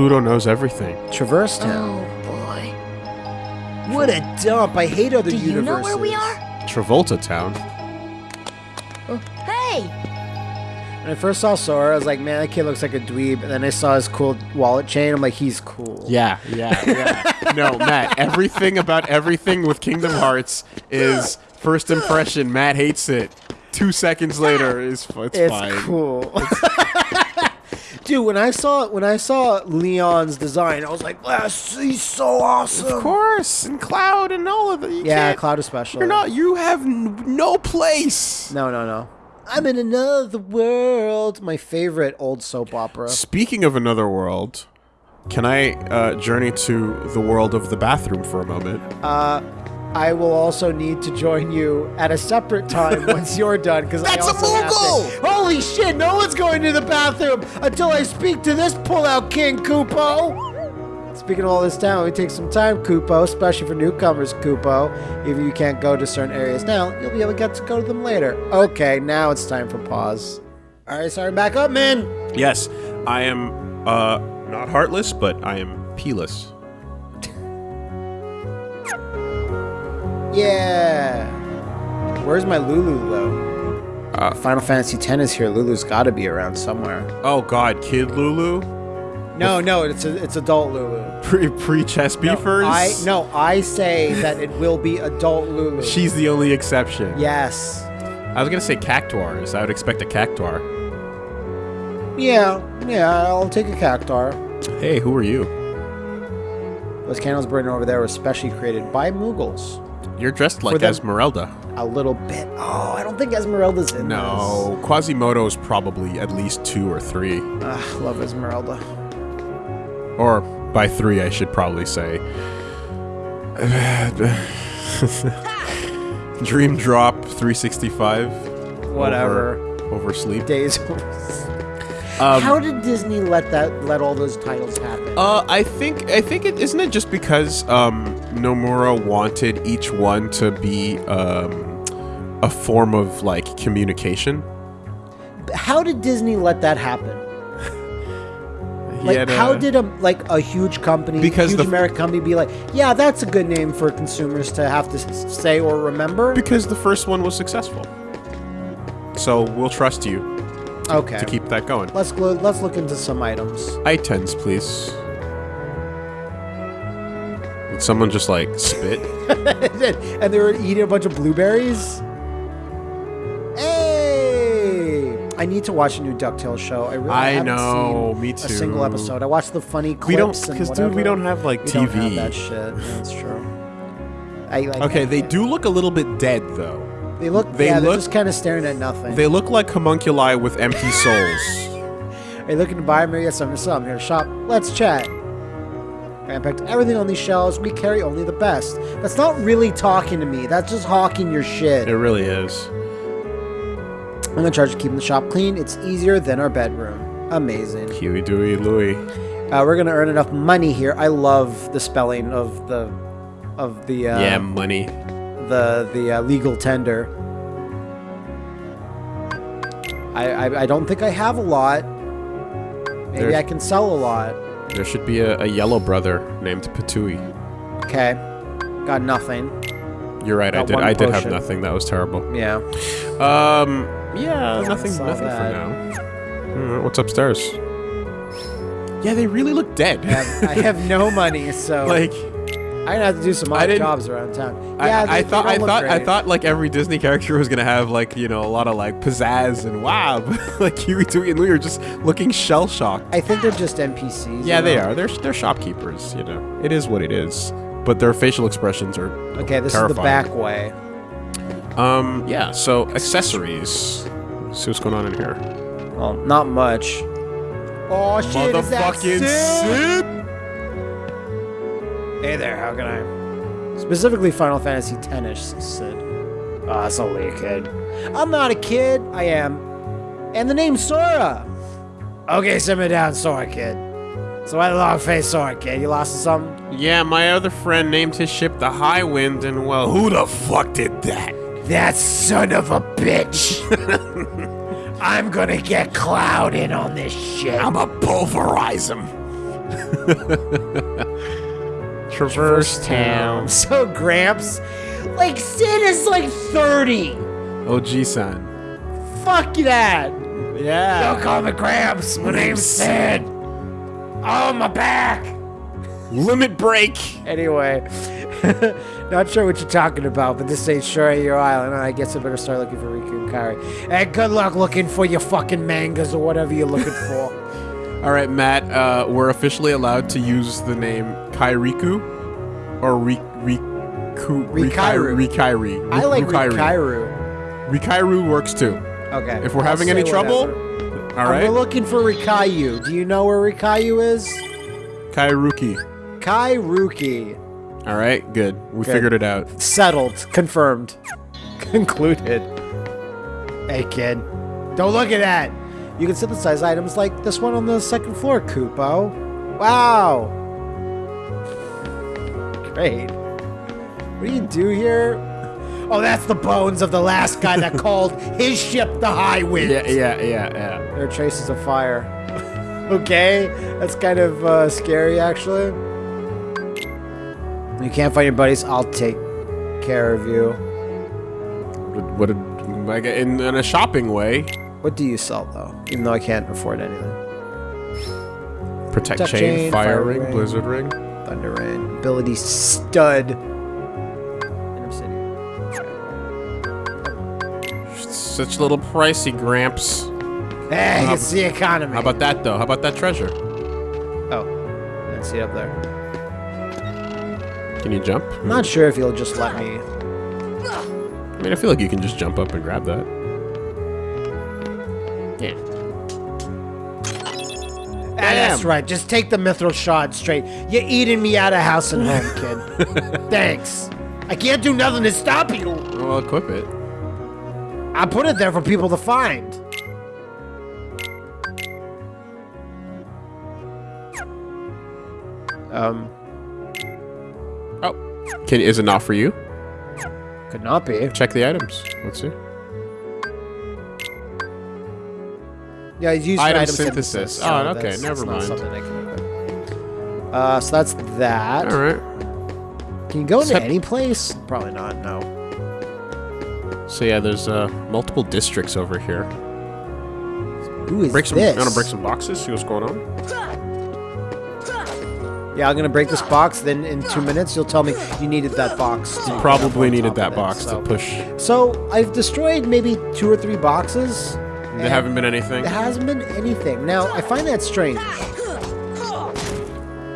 Pluto knows everything. Traverse oh, Town. Oh boy. What a dump! I hate other Do you universes. know where we are? Travolta Town. Oh, hey! When I first saw Sora, I was like, man, that kid looks like a dweeb. And then I saw his cool wallet chain. I'm like, he's cool. Yeah, yeah, yeah. no, Matt, everything about everything with Kingdom Hearts is first impression. Matt hates it. Two seconds later is it's, It's fine. cool. Dude, when I saw when I saw Leon's design, I was like, wow, he's so awesome." Of course, and Cloud and all of it. You Yeah, can't- Cloud especially. You're not. You have n- no place. No, no, no. I'm in another world. My favorite old soap opera. Speaking of another world, can I uh, journey to the world of the bathroom for a moment? Uh, I will also need to join you at a separate time once you're done because I That's a also have to- Holy shit! No one's going to the bathroom until I speak to this pull-out king, Kupo. Speaking of all this time, we take some time, Kupo, especially for newcomers, Kupo. If you can't go to certain areas now, you'll be able to get to go to them later. Okay, now it's time for pause. All right, sorry, back up, man. Yes, I am uh, not heartless, but I am peeless. Yeah. Where's my Lulu though? Uh, Final Fantasy X is here. Lulu's got to be around somewhere. Oh God, Kid Lulu, No, no, it's a, it's adult Lulu. pre pre chess beefers. I no, I say that it will be adult Lulu. She's the only exception. yes. I was gonna say cactuars. I would expect a cactuar. Yeah, yeah, I'll take a cactuar. Hey, who are you? Those candles burning over there were specially created by Moogles. You're dressed like Esmeralda. A little bit. Oh, I don't think Esmeralda's in No, Quasimodo's probably at least two or three. this. Ah, love Esmeralda. Or by three, I should probably say. Dream Drop 365. Whatever. Over, over sleep. Days. Um, How did Disney let that let all those titles happen? Uh, I think I think it isn't it just because um, Nomura wanted each one to be um, a form of like communication. How did Disney let that happen? Like, had how did a like a huge company, Because huge the- American company, be like, yeah, that's a good name for consumers to have to say or remember? because the first one was successful. So we'll trust you okay, to keep that going. let's let's look into some items. Items, please. Would someone just like spit? and they were eating a bunch of blueberries. Hey, I need to watch a new Ducktales show. I really I haven't know, seen me A single episode. I watched the funny clips. We don't, because dude, we don't have like We TV. don't have that shit. That's true. I, like, Okay, they do look a little bit dead though. They look. they yeah, they're just kind of staring at nothing. They look like homunculi with empty souls. Are you looking to buy me? Yes, I'm so I'm here to shop. Let's chat. I packed everything on these shelves. We carry only the best. That's not really talking to me. That's just hawking your shit. It really is. I'm gonna charge keeping the shop clean. It's easier than our bedroom. Amazing. Huey, Dewey, Louie. Uh, we're gonna earn enough money here. I love the spelling of the of the uh, yeah, money. The the uh, legal tender. I, I I don't think I have a lot. Maybe There's- I can sell a lot. There should be a, a yellow brother named Patui. Okay, got nothing. You're right. I did. I did have nothing. That was terrible. Yeah. Um. Yeah. Nothing. Nothing that. for now. What's upstairs? Yeah, they really look dead. I have, I have no money, so like I'm gonna have to do some odd jobs around town. I, Yeah, I they- they thought. I thought. I thought like every Disney character was gonna have like you know a lot of like pizzazz and wow, but like Huey, Dewey, and Louie are just looking shell shocked. I think they're just NPCs. Yeah, you they are. They're they're shopkeepers. You know, it is what it is. But their facial expressions are Okay, this is the back way. Um, yeah. So accessories. Let's see what's going on in here. Well, not much. Oh shit! is that Motherfucking Cid? Cid. Hey there, how can I? Specifically, Final Fantasy X-ish, Cid. Ah, it's only a kid. I'm not a kid. I am. And the name's Sora. Okay, simmer down, Sora Kid. So why the long face Sora Kid? You lost something? Yeah, my other friend named his ship the Highwind, and well, who the fuck did that? That son of a bitch. I'm gonna get Cloud in on this shit. I'ma pulverize him. Traverse town. So Gramps, like Cid is like 30. OG son. Fuck that. Yeah. Don't call me Gramps. My name's Cid. Oh, my back. Limit break. Anyway, not sure what you're talking about, but this ain't sure your island. I guess I better start looking for Riku and Kairi. And good luck looking for your fucking mangas or whatever you're looking for. All right, Matt. Uh, we're officially allowed to use the name Kairiku or Ri Riku Rikairu. Rikairu. I like Rikairu. Rikairu. Works too. Okay. If we're I'll having any trouble, all right. We're looking for Rikayu. Do you know where Rikayu is? Kairuki. Kairuki. All right, good. We Good. figured it out. Settled. Confirmed. Concluded. Hey, kid. Don't look at that. You can synthesize items like this one on the second floor, Kupo. Wow. Great. What do you do here? Oh, that's the bones of the last guy that called his ship the Highwind. Yeah, yeah, yeah, yeah. There are traces of fire. okay, that's kind of uh, scary, actually. You can't find your buddies. I'll take care of you. What? What? Like in, in a shopping way, What do you sell, though? Even though I can't afford anything. protect, Protect chain, chain, fire, fire ring, ring. blizzard ring. Thunder Ring. Ability stud. Inner City. Such little pricey, Gramps. Hey, How- it's the economy. How about that though? How about that treasure? Oh, I didn't see up there. Can you jump? I'm not sure if you'll just let me. I mean, I feel like you can just jump up and grab that. Yeah. That's right. Just take the mithril shard straight. You're eating me out of house and home, kid. Thanks. I can't do nothing to stop you. Well, equip it. I put it there for people to find. Um, Oh, can is it not for you? could not be. Check the items. Let's see. Yeah, it's used Item item synthesis. synthesis. Oh, so okay, never mind. Uh, so that's that. All right. Can you go into Except- any place? Probably not. No. So yeah, there's uh, multiple districts over here. Who is Break some. this? Gonna break some boxes. See what's going on. Yeah, I'm gonna break this box. Then in two minutes, you'll tell me you needed that box. get Probably needed that of it, box so. to push. So I've destroyed maybe two or three boxes. There haven't been anything. There hasn't been anything. Now I find that strange.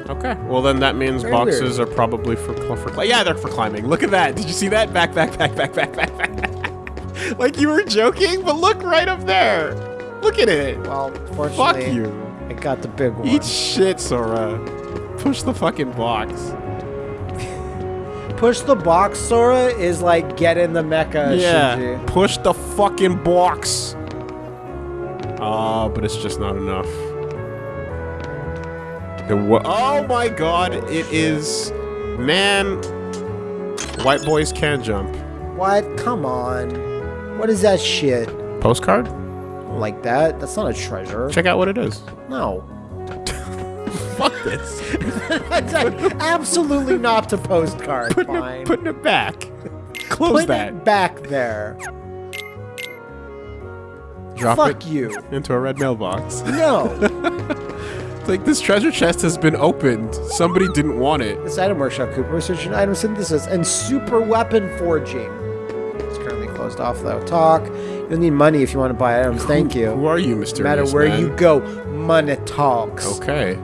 Okay. Well, then that means Very boxes are probably for for yeah, they're for climbing. Look at that. Did you see that? Back, back, back, back, back, back, back. like you were joking, but look right up there. Look at it. Well, fortunately, Fuck you. I got the big one. Eat shit, Sora. Push the fucking box. Push the box, Sora, is like get in the mecha, yeah. Shinji. Push the fucking box. Oh, but it's just not enough. Oh my god, it is. Man. White boys can jump. What? Come on. What is that shit? Postcard? Like that? That's not a treasure. Check out what it is. No. Fuck this. Absolutely not to postcard. putting, Fine. it, putting it back. Close Put that. it back there. Drop Fuck it you. into a red mailbox. No. It's like this treasure chest has been opened. Somebody didn't want it. this item workshop, Kupo, research in item synthesis and super weapon forging. It's currently closed off though. Talk. You'll need money if you want to buy items. Thank you. Who are you, Mr. no matter where you go, money talks. Okay.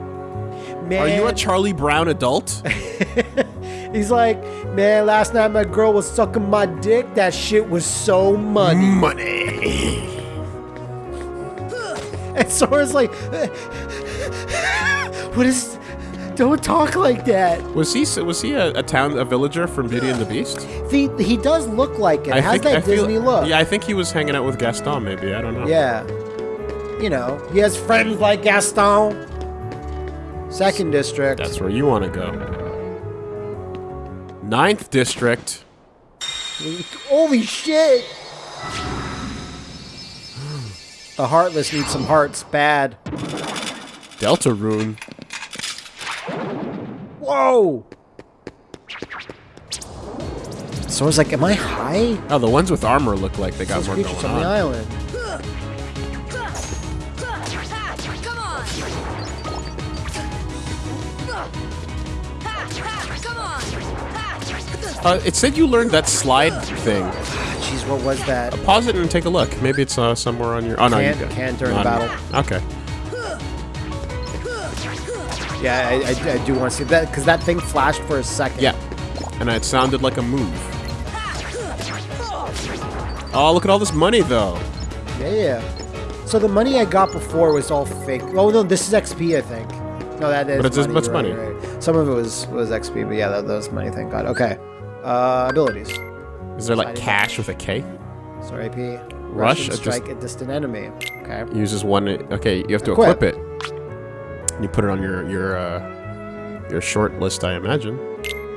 Man, Are you a Charlie Brown adult? He's like, man, last night my girl was sucking my dick. That shit was so money. Money. And Sora's like, what is? Don't talk like that. Was he was he a, a town a villager from Beauty and the Beast? He, he does look like it. Has that I feel- Disney look? Yeah, I think he was hanging out with Gaston. Maybe I don't know. Yeah. You know, he has friends like Gaston. Second district. That's where you want to go. Ninth district. Holy shit! The Heartless need some hearts bad. Delta Rune. Whoa! So I was like, am I high? Oh, the ones with armor look like they got Those more creatures going on the island. Come on! Come on! Uh, it said you learned that slide thing. What was that? Pause it and take a look. Maybe it's uh, somewhere on your. Oh no, you Can't- during the battle. Okay. Yeah, I, I, I do want to see that because that thing flashed for a second. Yeah. And it sounded like a move. Oh, look at all this money though. Yeah, yeah. So the money I got before was all fake. Oh no, this is XP, I think. No, that is. But it's as much right, money. right. Some of it was was XP, but yeah, that, that was money. Thank God. Okay. Uh, abilities. Is there like cash with a K? Sorry, AP. Rush? Russian strike a distant enemy. Okay. Uses one. Okay, you have to Equip. equip, it. You put it on your your uh, your short list, I imagine.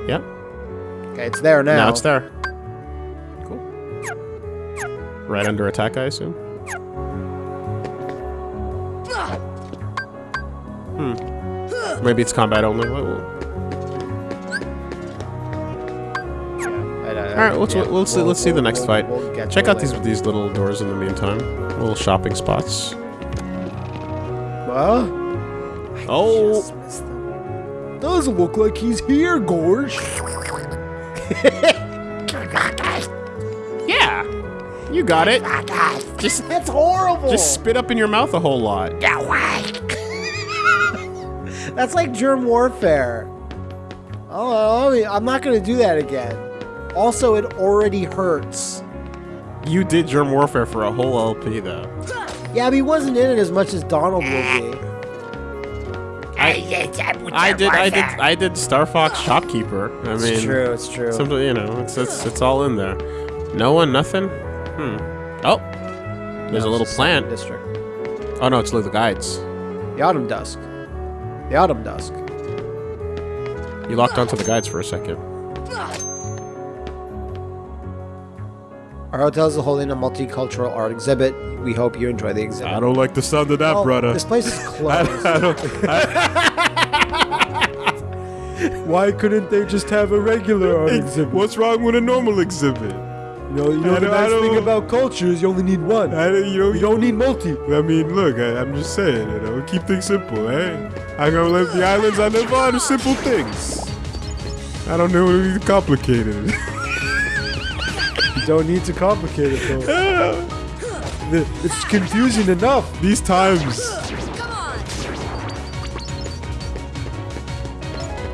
Yep. Okay, it's there now. Now it's there. Cool. Right under attack, I assume. Hmm. Maybe it's combat only. Wait, wait. All All right, let's let's see, let's see the next fight. Check out these these little doors in the meantime. Little shopping spots. Well, Oh, doesn't look like he's here, Gorge. yeah, you got it. Just That's horrible. just spit up in your mouth a whole lot. That's like germ warfare. Oh, I'm not gonna do that again. Also, it already hurts. You did germ warfare for a whole LP though. Yeah, but he wasn't in it as much as Donald will be. I did, I did, I did Star Fox Shopkeeper. I mean, It's true. It's true. Something, you know, it's, it's it's all in there. No one, nothing. Hmm. Oh, there's a little plant. District. Oh no, it's the guides. The Autumn Dusk. The Autumn Dusk. You locked onto the guides for a second. Our hotel is holding a multicultural art exhibit. We hope you enjoy the exhibit. I don't like the sound of that, Oh, brother. This place is I, closed. I don't. Why couldn't they just have a regular art exhibit? what's wrong with a normal exhibit? You know, you know I the don't- nice thing about culture is you only need one. I, you know, You don't need multi. I mean, look, I, I'm just saying, you know, keep things simple, eh? I go live the islands, I live on the simple things. I don't know anything complicated. You don't need to complicate it though. It's confusing enough. These times!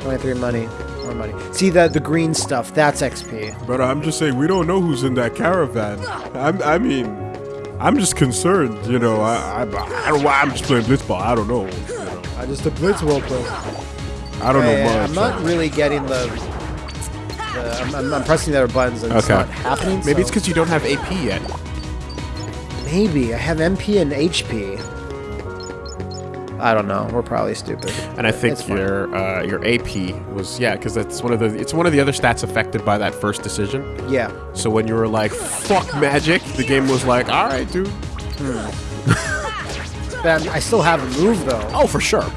23 money. More money. See the the green stuff. That's XP. brother, I'm just saying, we don't know who's in that caravan. I'm, I mean, I'm just concerned, you know. I, I, I don't. I'm just playing blitzball. I don't know. You know. I just a blitz play. I don't know Yeah, much. I'm not really getting the. The I'm, I'm, I'm pressing the other buttons and it's not happening. Maybe so- it's because you don't have AP yet. Maybe I have MP and HP. I don't know. We're probably stupid. And I think It's your uh, your AP was yeah, because that's one of the it's one of the other stats affected by that first decision. Yeah. So when you were like fuck magic, the game was like all right, dude. But I'm, I still have a move though. Oh, for sure.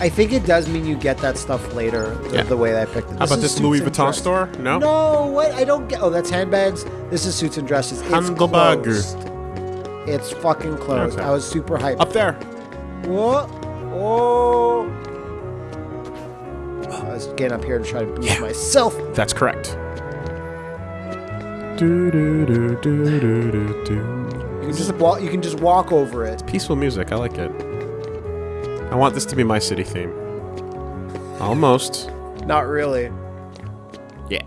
I think it does mean you get that stuff later. The, Yeah. the way that I picked it. How about this Louis Vuitton store? No. No, what? I don't get. Oh, that's handbags. This is suits and dresses. It's closed. It's fucking closed. Okay. I was super hyped. Up there. Whoa. Oh. I was getting up here to try to boost Yeah. myself. That's correct. You can just walk. You can just walk over it. Peaceful music. I like it. I want this to be my city theme. Almost. Not really. Yeah.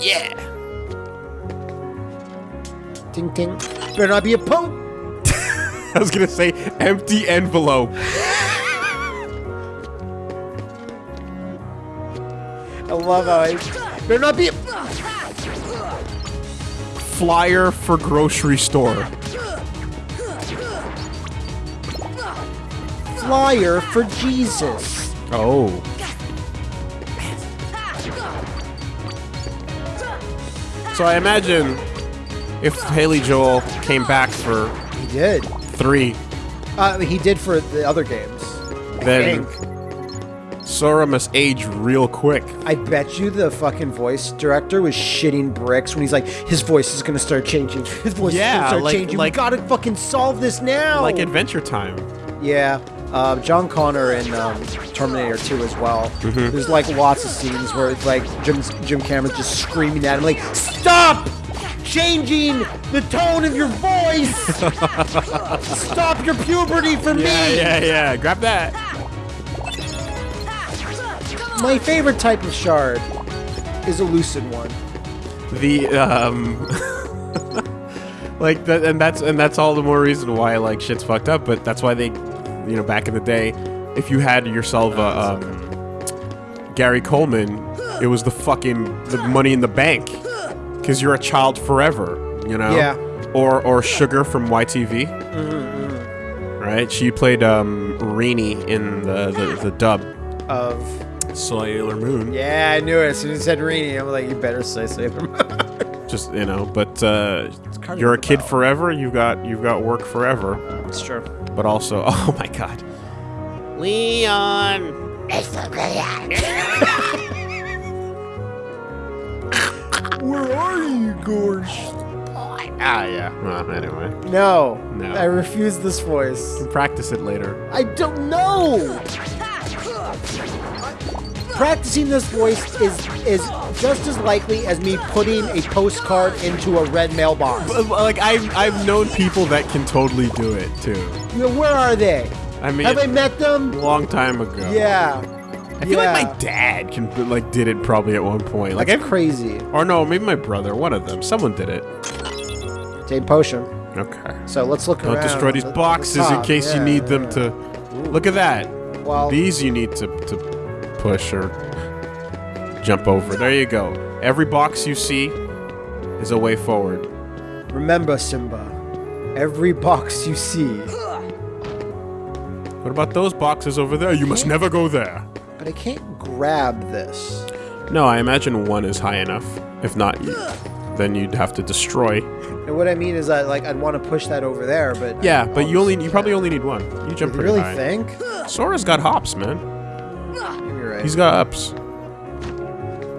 Yeah. Ting ting. Better not be a poke. I was gonna say empty envelope. I love how I. Better not be a Flyer for grocery store. Flyer for Jesus. Oh. So I imagine if Haley Joel came back for He did. three, Uh, he did for the other games. then. Sora must age real quick. I bet you the fucking voice director was shitting bricks when he's like, his voice is gonna start changing. His voice is Yeah, gonna start like- changing. like- we gotta fucking solve this now. Like Adventure Time. Yeah. Uh, John Connor in um, Terminator 2 as well. Mm-hmm. There's like lots of scenes where it's like Jim Jim Cameron's just screaming at him like, "Stop changing the tone of your voice! Stop your puberty for Yeah, me!" yeah, yeah. Grab that. My favorite type of shard is a lucid one. The um, like that, and that's and that's all the more reason why like shit's fucked up. But that's why they, you know, back in the day, if you had yourself a um, Gary Coleman, it was the fucking the money in the bank, because you're a child forever. You know. Yeah. Or or Sugar from YTV. Right. She played um Rini in the the, the dub. Of Sailor Moon. yeah, I knew it. As soon as you said Rini, I'm like, you better say Sailor Moon. Just you know, but uh, you're a kid Bell. forever. You've got you've got work forever. It's true. But also, oh my god, Leon. Where are you, Gorsh? Ah, yeah. Well, anyway, No, No. I refuse this voice. practice it later. I don't know. Practicing this voice is is just as likely as me putting a postcard into a red mailbox. Like I've I've known people that can totally do it too. You know, where are they? I mean, Have I met them? a long time ago. Yeah. I feel yeah. like my dad can like did it probably at one point. Like That's I crazy. or no, maybe my brother. One of them. Someone did it. Same potion. Okay. So let's look Don't around. destroy these at the boxes in case you Yeah, need them yeah. to. Look at that. Well, These you need to, to push or jump over. There you go. Every box you see is a way forward. remember, Simba. Every box you see. What about those boxes over there? You must never go there. But I can't grab this. No, I imagine one is high enough. If not, you, then you'd have to destroy. And what I mean is that like I'd want to push that over there, but Yeah, but you only you probably only need one. You jump You pretty really high. think? Sora's got hops, man. You're right. He's got ups.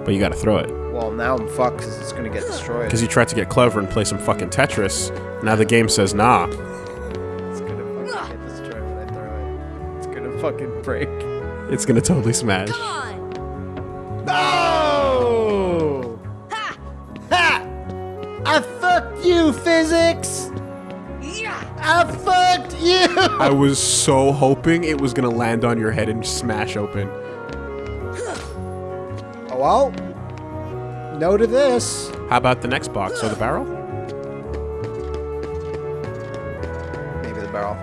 But you gotta throw it. well, now I'm fucked because it's gonna get destroyed. Because you tried to get clever and play some fucking Tetris. Now the game says nah. It's gonna fucking get destroyed when I throw it. It's gonna fucking break. It's gonna totally smash. Come on. No! Ha! I fucked you, physics! Yeah. I fucked you! I was so hoping it was gonna land on your head and smash open. Oh, well. No to this. How about the next box or the barrel? Maybe the barrel.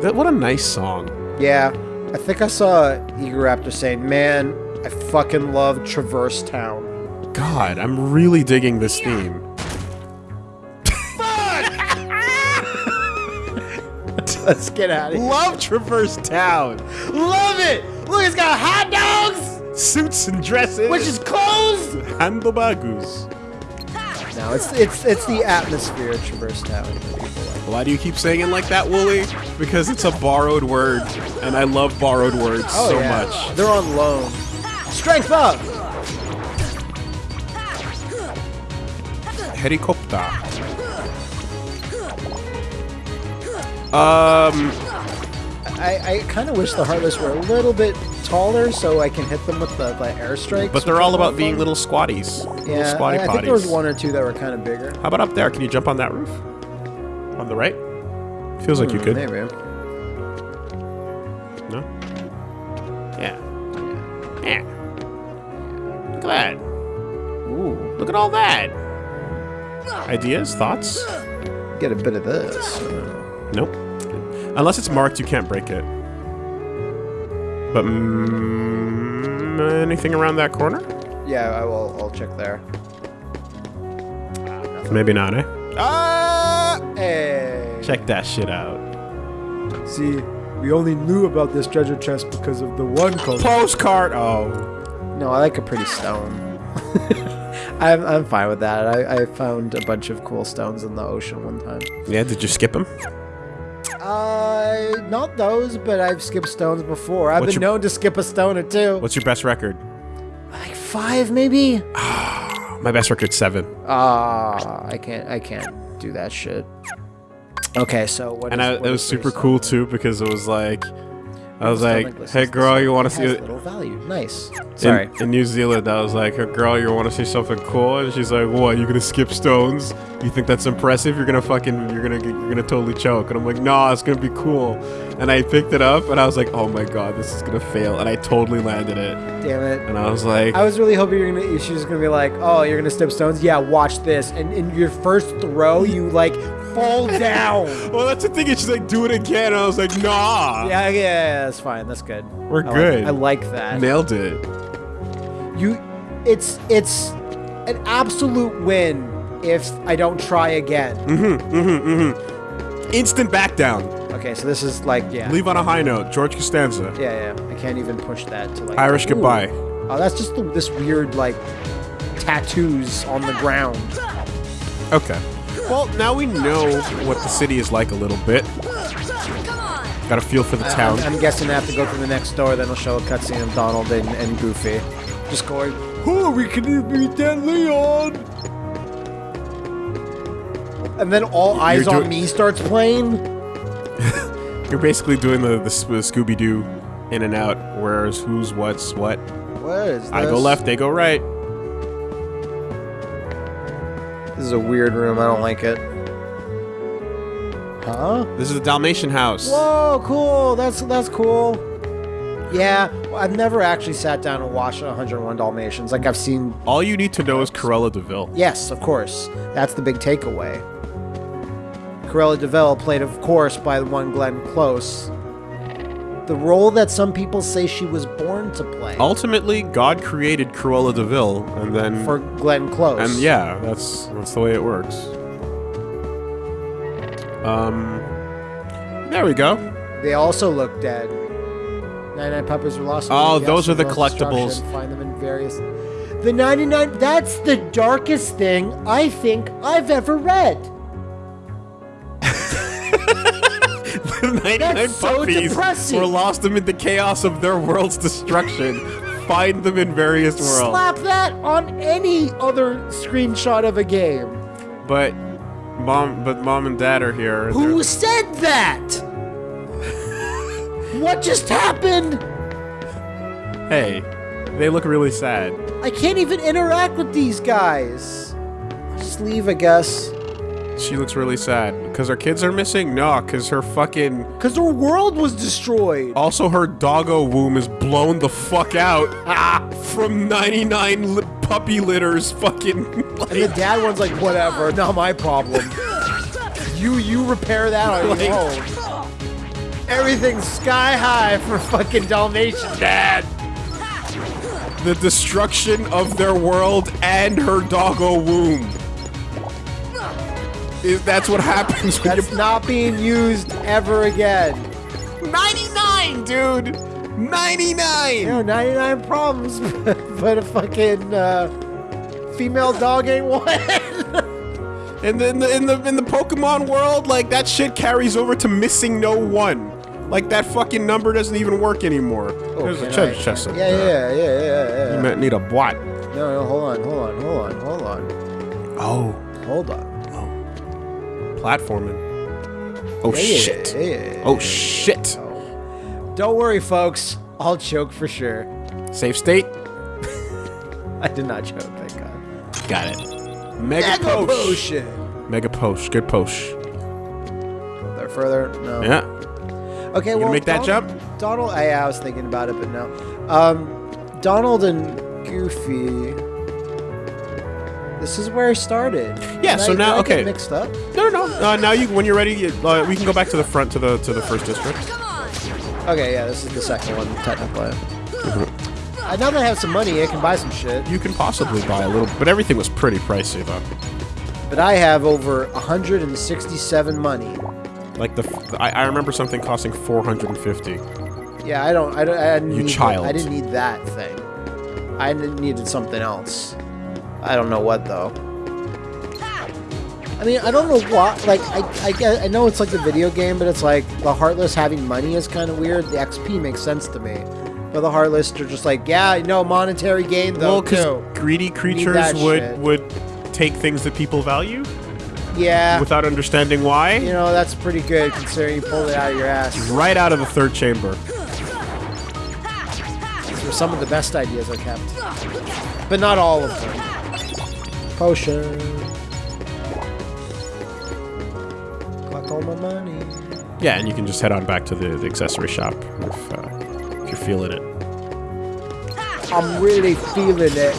That, what a nice song. Yeah. I think I saw Eager Raptor saying, man, I fucking love Traverse Town. God, I'm really digging this theme. Let's get out of here. Love Traverse Town. Love it! Look, it's got hot dogs, Suits and dresses. which is clothes. handlebagus. No, it's it's it's the atmosphere of Traverse Town. that people like. Why do you keep saying it like that, Wooly? Because it's a borrowed word, and I love borrowed words Oh, so yeah. much. They're on loan. Strength up. Helicopter. Um, I, I kind of wish the Heartless were a little bit taller so I can hit them with the, the airstrikes. but they're all about more being fun. little squatties. little Yeah, squatty I, I think there was one or two that were kind of bigger. How about up there? Can you jump on that roof? On the right? Feels like you Hmm, could. Maybe. No? Yeah. Yeah. Look at that. Ooh, Look at all that. Ideas? Thoughts? get a bit of this. Nope. Unless it's marked, you can't break it. But mm, anything around that corner? Yeah, I will. I'll check there. Maybe not, eh? Ah! Hey. Check that shit out. See, we only knew about this treasure chest because of the one color. Postcard. Oh, No, I like a pretty stone. I'm, I'm fine with that. I, I found a bunch of cool stones in the ocean one time. yeah. Did you skip him? Uh, not those, but I've skipped stones before. I've What's been your- known to skip a stone or two. What's your best record? like five, maybe? My best record's seven. Ah, I can't. I can't do that shit. Okay, so what? And is- I, what it was is super cool too because it was like, I was like, hey girl, you want to see it? little value. Nice. In, Sorry. in New Zealand, I was like, hey girl, you want to see something cool? And she's like, what? You gonna skip stones? You think that's impressive? You're gonna fucking, you're gonna, you're gonna totally choke. And I'm like, nah, it's gonna be cool. And I picked it up, and I was like, oh my god, this is gonna fail. And I totally landed it. Damn it. And I was like, I was really hoping you're gonna. She was gonna be like, "Oh, you're gonna skip stones? Yeah, watch this." And in your first throw, you like fall down. well, that's the thing. She's like, do it again. And I was like, nah. Yeah, yeah, yeah, that's fine. That's good. We're I like- good. I like that. Nailed it. You, it's it's an absolute win if I don't try again. Mhm. Instant back down. Okay, so this is like yeah, Leave on a high note. George Costanza. yeah, yeah. I can't even push that to like Irish ooh. goodbye. Oh, that's just the, this weird like tattoos on the ground. Okay. Well, now we know what the city is like a little bit. Got a feel for the uh, town. I'm, I'm guessing I have to go through the next door, then it'll show a cutscene of Donald and, and Goofy. Just going, oh, we can beat that Leon! And then all eyes on me starts playing. You're basically doing the, the, Scooby Doo in and out. Where's who's what's what. What is this? I go left, they go right. This is a weird room. I don't like it. Huh? This is the Dalmatian house. Whoa, cool. That's that's cool. Yeah, I've never actually sat down and watched 101 Dalmatians. Like I've seen All you need to know is Cruella de Vil. Yes, of course. That's the big takeaway. Cruella de Vil played, of course, by the one Glenn Close. The role that some people say she was born to play Ultimately, God created Cruella de Vil, and then for Glenn Close. and yeah, that's that's the way it works. Um, there we go. They also look dead. 99 Puppies Were Lost. Oh, those are the collectibles. Find them in various. The 99. That's the darkest thing I think I've ever read. 99 so puppies depressing. were lost amid the chaos of their world's destruction. Find them in various worlds. Slap that on any other screenshot of a game. But mom, but mom and dad are here. Who they're- said that? what just happened? Hey, they look really sad. I can't even interact with these guys. Just leave, I guess. She looks really sad because her kids are missing. No, because her fucking. Because her world was destroyed. Also, her doggo womb is blown the fuck out ah, from 99 li- puppy litters. Fucking. And the dad one's like, whatever, not my problem. You you repair that on Like- your own. Everything's sky high for fucking Dalmatian dad. the destruction of their world and her doggo womb. Is that's what happens when That's not being used ever again. 99, dude. 99. You know, 99 problems, but a fucking uh, female dog ain't one. In the, in the in the in the Pokemon world, like that shit carries over to missing no one. Like that fucking number doesn't even work anymore. There's a I- chest. up Yeah, yeah, yeah, yeah, yeah. You might need a bot. No, no, hold on, hold on, hold on, hold on, Oh, hold on. Platforming. Oh Yeah, shit. yeah. Oh shit. Don't worry, folks. I'll choke for sure. Safe state. I did not choke, thank God. Got it. Mega, Mega posh. potion. Mega posh. Good posh. There further? No. Yeah. Okay, You well, make that Donald, jump? Donald, I, I was thinking about it, but no. Um, Donald and Goofy. This is where I started. Yeah, Did so I- now- did I get okay. mixed up. No, no. no. Uh, now you, when you're ready, you, uh, we can go back to the front to the to the first district. Okay, yeah, this is the second one technically. Mm-hmm. Uh, now that I have some money, I can buy some shit. You can possibly buy a little, but everything was pretty pricey though. But I have over 167 money. Like the, f- I, I remember something costing 450. Yeah, I don't. I don't. I didn't You need child. I didn't need that thing. I needed something else. I don't know what though. I mean, I don't know what. Like, I, I, get- I know it's like a video game, but it's like the Heartless having money is kind of weird. The XP makes sense to me. But the Heartless are just like, yeah, no monetary gain though Well, because greedy creatures would shit. would take things that people value Yeah, without understanding why. you know that's pretty good considering you pulled it out of your ass. Right out of the third chamber. These were some of the best ideas I kept, but not all of them. Potion. Collect all my money. Yeah, and you can just head on back to the, the accessory shop if, uh, if you're feeling it. I'm really feeling it.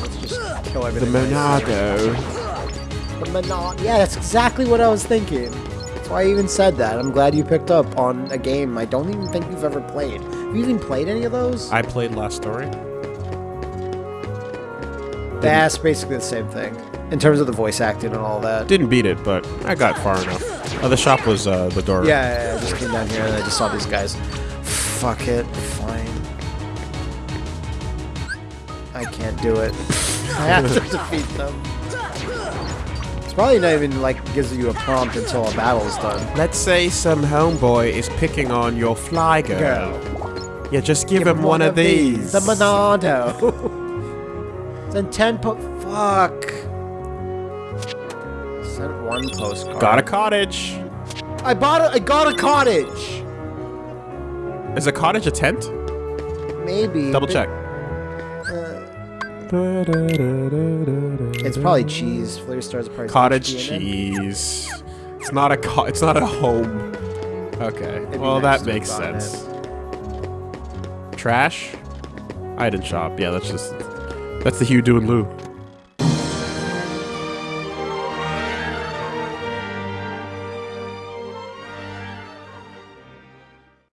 Let's just kill The everything. nice. Monado. The Monado. Yeah, that's exactly what I was thinking. That's why I even said that. I'm glad you picked up on a game I don't even think you've ever played. Have you even played any of those? I played Last Story. That's basically the same thing in terms of the voice acting and all that. Didn't beat it, but I got far enough. Uh, the shop was uh, the door. Yeah, yeah, yeah, I just came down here and I just saw these guys. Fuck it, fine. I can't do it. I have to defeat them. It's probably not even like gives you a prompt until a battle's done. Let's say some homeboy is picking on your fly girl. Go. Yeah, just give, him, one, of these. The Monado. Send ten po- Fuck. Sent one postcard. Got a cottage. I bought a. I got a cottage. Is a cottage a tent? Maybe. Double check. Uh, it's probably cheese. Flavor stars are probably Cottage cheese. cheese. It's not a co- It's not a home. Okay. be well, nice that makes have bought sense. Trash. Item shop. Yeah, that's just that's the Hugh doing Lou.